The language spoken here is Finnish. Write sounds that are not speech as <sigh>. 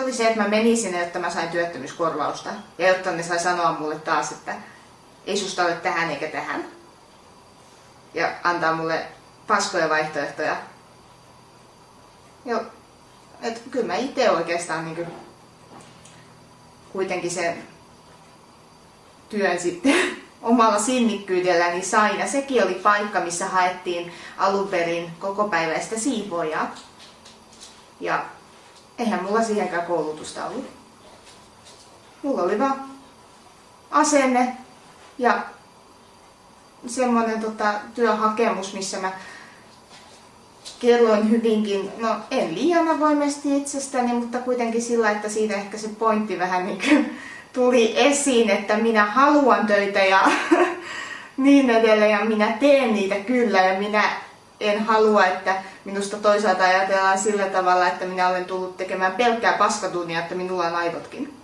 se oli se, että mä menin sinne, jotta mä sain työttömyyskorvausta. Ja jotta ne sai sanoa mulle taas, että ei susta ole tähän eikä tähän. Ja antaa mulle paskoja vaihtoehtoja. Joo, et kyllä mä itse oikeastaan niin kuitenkin sen työn sitten <laughs> omalla sinnikkyydelläni sain. Ja sekin oli paikka, missä haettiin alun perin koko päiväistä siivoojaa. Ja eihän mulla siihenkään koulutusta ollut. Mulla oli vaan asenne ja semmoinen tota, työhakemus, missä mä kerroin hyvinkin, no en liian avoimesti itsestäni, mutta kuitenkin sillä, että siitä ehkä se pointti vähän niin kuin tuli esiin, että minä haluan töitä ja <laughs> niin edelleen ja minä teen niitä kyllä ja minä en halua, että minusta toisaalta ajatellaan sillä tavalla, että minä olen tullut tekemään pelkkää paskatunnia, että minulla on aivotkin.